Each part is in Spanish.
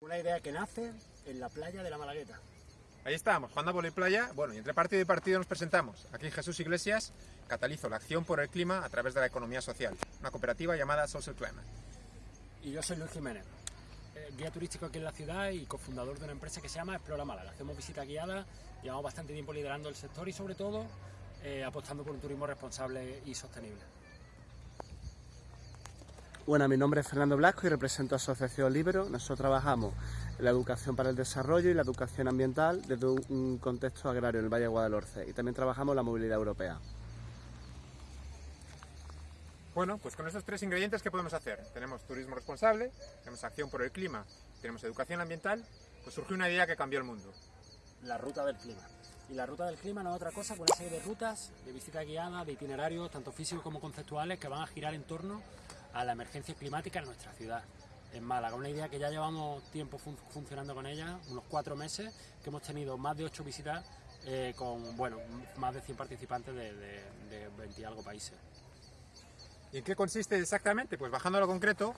Una idea que nace en la playa de la Malagueta. Ahí estamos, jugando a playa. Bueno, y entre partido y partido nos presentamos. Aquí Jesús Iglesias catalizo la acción por el clima a través de la economía social, una cooperativa llamada Social Climate. Y yo soy Luis Jiménez, eh, guía turístico aquí en la ciudad y cofundador de una empresa que se llama Explora Málaga. Hacemos visitas guiadas, llevamos bastante tiempo liderando el sector y sobre todo eh, apostando por un turismo responsable y sostenible. Bueno, mi nombre es Fernando Blasco y represento a Asociación Libero. Nosotros trabajamos en la educación para el desarrollo y la educación ambiental desde un contexto agrario en el Valle de Guadalhorce y también trabajamos la movilidad europea. Bueno, pues con estos tres ingredientes, ¿qué podemos hacer? Tenemos turismo responsable, tenemos acción por el clima, tenemos educación ambiental, pues surgió una idea que cambió el mundo. La ruta del clima. Y la ruta del clima no es otra cosa que una serie de rutas, de visita guiada, de itinerarios, tanto físicos como conceptuales, que van a girar en torno a la emergencia climática en nuestra ciudad, en Málaga. Una idea que ya llevamos tiempo funcionando con ella, unos cuatro meses, que hemos tenido más de ocho visitas eh, con bueno, más de 100 participantes de, de, 20 y algo países. ¿Y en qué consiste exactamente? Pues bajando a lo concreto,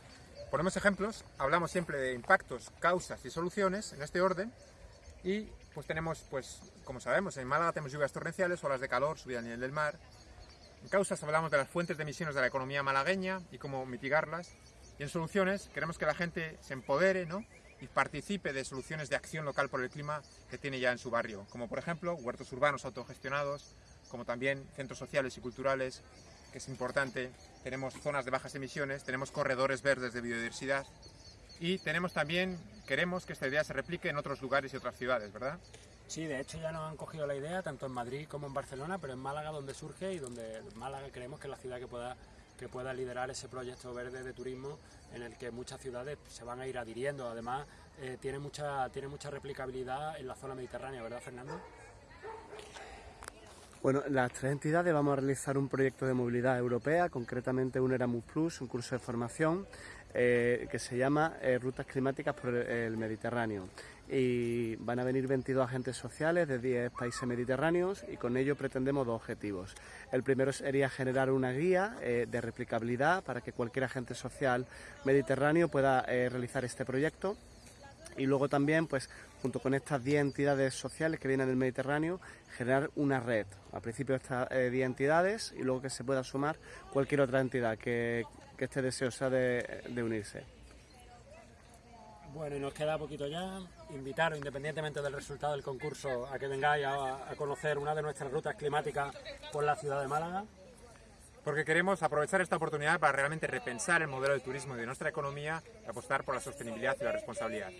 ponemos ejemplos, hablamos siempre de impactos, causas y soluciones en este orden y pues tenemos, pues como sabemos, en Málaga tenemos lluvias torrenciales, olas de calor, subida a nivel del mar, en causas hablamos de las fuentes de emisiones de la economía malagueña y cómo mitigarlas. Y en soluciones queremos que la gente se empodere ¿no? y participe de soluciones de acción local por el clima que tiene ya en su barrio, como por ejemplo huertos urbanos autogestionados, como también centros sociales y culturales, que es importante. Tenemos zonas de bajas emisiones, tenemos corredores verdes de biodiversidad y tenemos también, queremos que esta idea se replique en otros lugares y otras ciudades, ¿verdad? Sí, de hecho ya nos han cogido la idea, tanto en Madrid como en Barcelona, pero en Málaga donde surge y donde Málaga creemos que es la ciudad que pueda, que pueda liderar ese proyecto verde de turismo en el que muchas ciudades se van a ir adhiriendo. Además, eh, tiene, mucha, tiene mucha replicabilidad en la zona mediterránea, ¿verdad, Fernando? Bueno, las tres entidades vamos a realizar un proyecto de movilidad europea, concretamente un Erasmus Plus, un curso de formación eh, que se llama eh, Rutas Climáticas por el Mediterráneo y van a venir 22 agentes sociales de 10 países mediterráneos y con ello pretendemos dos objetivos. El primero sería generar una guía eh, de replicabilidad para que cualquier agente social mediterráneo pueda eh, realizar este proyecto y luego también, pues, junto con estas 10 entidades sociales que vienen del Mediterráneo, generar una red. Al principio estas 10 eh, entidades y luego que se pueda sumar cualquier otra entidad que, esté deseosa de unirse. Bueno, y nos queda poquito ya. Invitaros, independientemente del resultado del concurso, a que vengáis a, conocer una de nuestras rutas climáticas por la ciudad de Málaga. Porque queremos aprovechar esta oportunidad para realmente repensar el modelo de turismo de nuestra economía y apostar por la sostenibilidad y la responsabilidad.